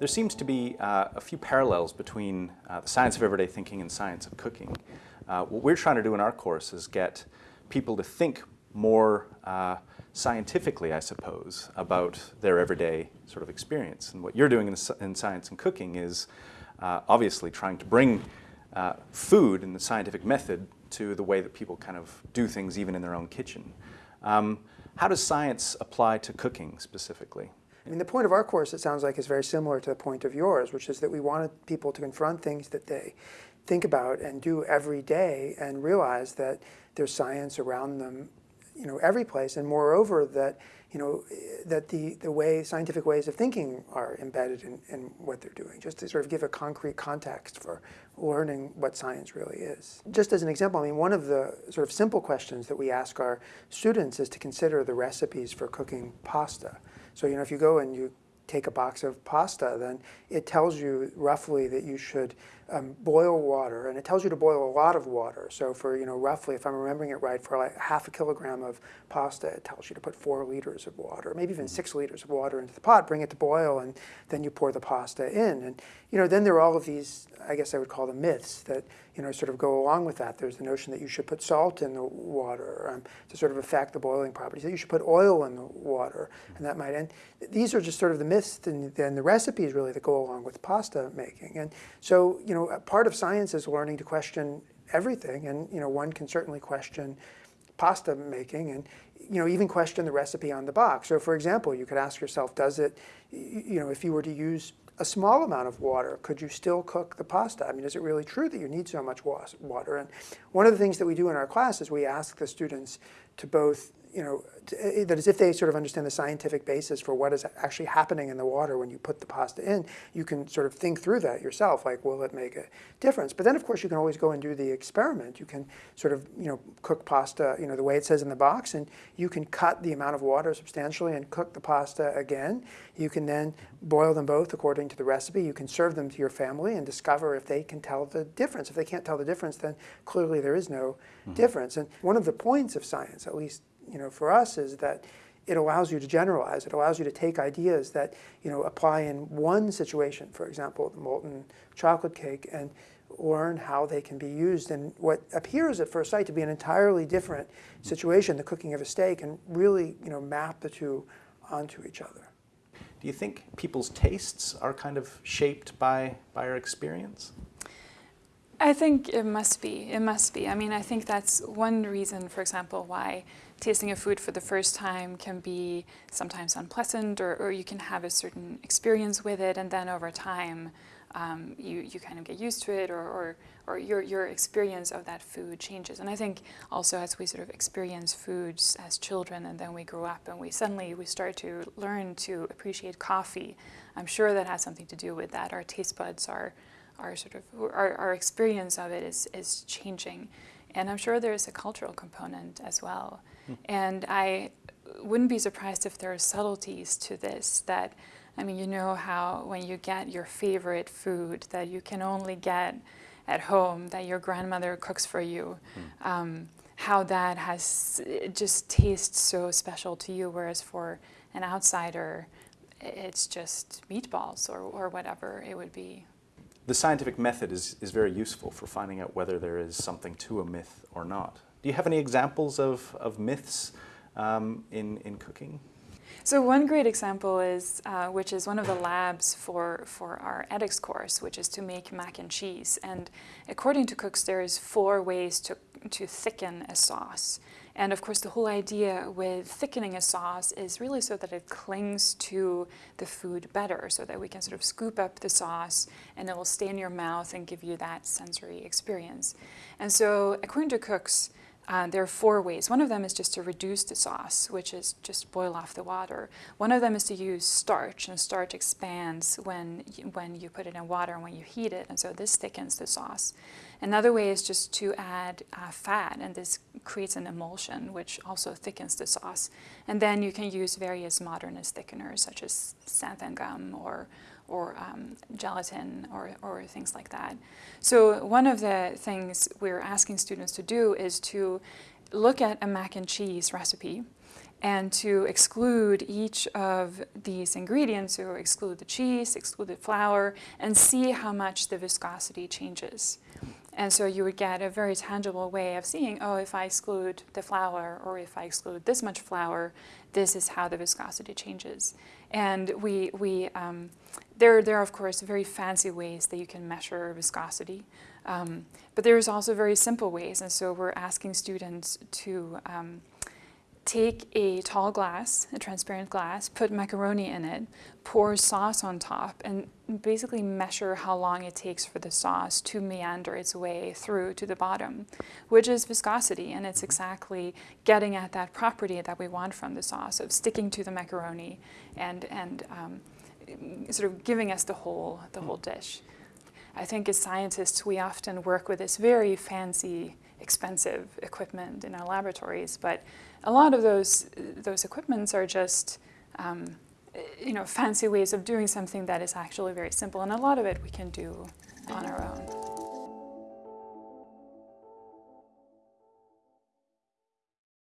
There seems to be uh, a few parallels between uh, the science of everyday thinking and science of cooking. Uh, what we're trying to do in our course is get people to think more uh, scientifically, I suppose, about their everyday sort of experience. And what you're doing in, in science and cooking is uh, obviously trying to bring uh, food and the scientific method to the way that people kind of do things even in their own kitchen. Um, how does science apply to cooking specifically? I mean, the point of our course, it sounds like, is very similar to the point of yours, which is that we wanted people to confront things that they think about and do every day and realize that there's science around them, you know, every place. And moreover, that, you know, that the, the way, scientific ways of thinking are embedded in, in what they're doing, just to sort of give a concrete context for learning what science really is. Just as an example, I mean, one of the sort of simple questions that we ask our students is to consider the recipes for cooking pasta. So, you know, if you go and you take a box of pasta, then it tells you roughly that you should um, boil water, and it tells you to boil a lot of water. So for, you know, roughly, if I'm remembering it right, for like half a kilogram of pasta, it tells you to put four liters of water, maybe even six liters of water into the pot, bring it to boil, and then you pour the pasta in. And, you know, then there are all of these, I guess I would call them myths that, you know, sort of go along with that. There's the notion that you should put salt in the water um, to sort of affect the boiling properties, that you should put oil in the water, and that might end. These are just sort of the myths and, and the recipes really that go along with pasta making. And so, you know, part of science is learning to question everything, and, you know, one can certainly question pasta making and you know even question the recipe on the box. So for example, you could ask yourself, does it, you know, if you were to use a small amount of water, could you still cook the pasta? I mean, is it really true that you need so much water? And one of the things that we do in our class is we ask the students to both you know, eh, that is if they sort of understand the scientific basis for what is actually happening in the water when you put the pasta in, you can sort of think through that yourself, like, will it make a difference? But then, of course, you can always go and do the experiment. You can sort of, you know, cook pasta, you know, the way it says in the box, and you can cut the amount of water substantially and cook the pasta again. You can then boil them both according to the recipe. You can serve them to your family and discover if they can tell the difference. If they can't tell the difference, then clearly there is no mm -hmm. difference. And one of the points of science, at least you know, for us is that it allows you to generalize. It allows you to take ideas that you know apply in one situation, for example, the molten chocolate cake, and learn how they can be used in what appears at first sight to be an entirely different situation, the cooking of a steak, and really you know map the two onto each other. Do you think people's tastes are kind of shaped by by our experience? I think it must be. It must be. I mean, I think that's one reason, for example, why tasting a food for the first time can be sometimes unpleasant or, or you can have a certain experience with it and then over time um, you, you kind of get used to it or, or, or your, your experience of that food changes. And I think also as we sort of experience foods as children and then we grow up and we suddenly we start to learn to appreciate coffee, I'm sure that has something to do with that. Our taste buds are, are sort of, our, our experience of it is, is changing. And I'm sure there's a cultural component as well. Mm. And I wouldn't be surprised if there are subtleties to this that, I mean, you know how when you get your favorite food that you can only get at home, that your grandmother cooks for you, mm. um, how that has, just tastes so special to you, whereas for an outsider, it's just meatballs or, or whatever it would be the scientific method is, is very useful for finding out whether there is something to a myth or not. Do you have any examples of, of myths um, in, in cooking? So one great example is, uh, which is one of the labs for, for our edX course, which is to make mac and cheese. And according to cooks, there's four ways to, to thicken a sauce. And of course, the whole idea with thickening a sauce is really so that it clings to the food better, so that we can sort of scoop up the sauce and it will stay in your mouth and give you that sensory experience. And so according to cooks, uh, there are four ways. One of them is just to reduce the sauce, which is just boil off the water. One of them is to use starch, and starch expands when you, when you put it in water and when you heat it, and so this thickens the sauce. Another way is just to add uh, fat, and this creates an emulsion, which also thickens the sauce. And then you can use various modernist thickeners, such as xanthan gum or or um, gelatin or, or things like that. So one of the things we're asking students to do is to look at a mac and cheese recipe and to exclude each of these ingredients, or exclude the cheese, exclude the flour, and see how much the viscosity changes. And so you would get a very tangible way of seeing, oh, if I exclude the flour or if I exclude this much flour, this is how the viscosity changes. And we, we um, there, there are, of course, very fancy ways that you can measure viscosity. Um, but there's also very simple ways. And so we're asking students to um, take a tall glass, a transparent glass, put macaroni in it, pour sauce on top, and basically measure how long it takes for the sauce to meander its way through to the bottom, which is viscosity. And it's exactly getting at that property that we want from the sauce of sticking to the macaroni and, and um, sort of giving us the whole, the whole dish. I think as scientists, we often work with this very fancy, expensive equipment in our laboratories, but a lot of those, those equipments are just um, you know, fancy ways of doing something that is actually very simple, and a lot of it we can do on our own.